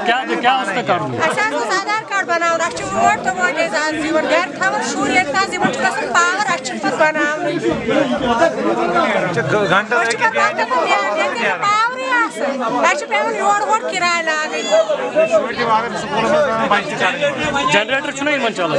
क्या क्या उसका कारण आधार कार्ड रोड तो वोट घर थवन शुर पावर अस पत पावर पेवन योर जनरेटर चलान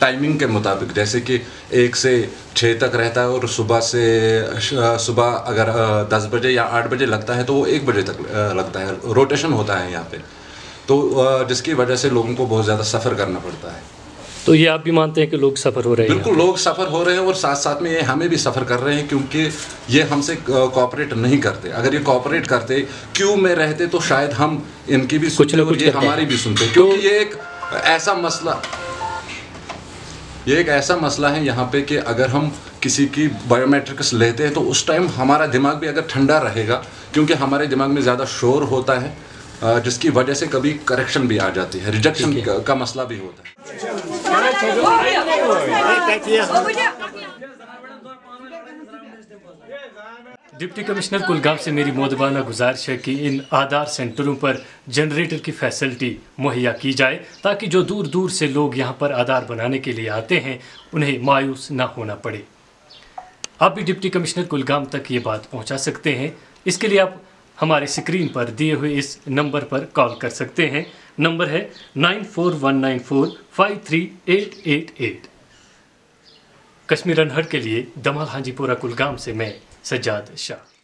टाइमिंग के मुताबिक जैसे कि एक से छः तक रहता है और सुबह से सुबह अगर दस बजे या आठ बजे लगता है तो वो एक बजे तक लगता है। रोटेशन होता है यहाँ पे। तो जिसकी वजह से लोगों को बहुत ज़्यादा सफ़र करना पड़ता है। तो ये आप भी मानते हैं कि लोग सफ़र हो रहे हैं बिल्कुल लोग सफ़र हो रहे हैं और साथ साथ में ये हमें भी सफ़र कर रहे हैं क्योंकि ये हमसे कॉपरेट नहीं करते। अगर ये कॉपरेट करते क्यों में रहते तो शायद हम इनकी भी और कुछ ये हमारी भी सुनते। क्योंकि ये एक ऐसा मसला ये एक ऐसा मसला है यहाँ पे कि अगर हम किसी की बायोमेट्रिक्स लेते हैं तो उस टाइम हमारा दिमाग भी अगर ठंडा रहेगा क्योंकि हमारे दिमाग में ज़्यादा शोर होता है जिसकी वजह से कभी करेक्शन भी आ जाती है रिजेक्शन का, का मसला भी होता है। डिप्टी कमिश्नर कुलगाम से मेरी मोदबाना गुजारिश है कि इन आधार सेंटरों पर जनरेटर की फैसिलिटी मुहैया की जाए, ताकि जो दूर दूर से लोग यहाँ पर आधार बनाने के लिए आते हैं, उन्हें मायूस ना होना पड़े। आप भी डिप्टी कमिश्नर कुलगाम तक ये बात पहुँचा सकते हैं। इसके लिए आप हमारे स्क्रीन पर दिए हुए इस नंबर पर कॉल कर सकते हैं। नंबर है nine four one nine four five three eight eight eight. Kashmir अनहर के लिए दमाल हाजीपुरा कुलगाम से मैं सज्जाद शाह।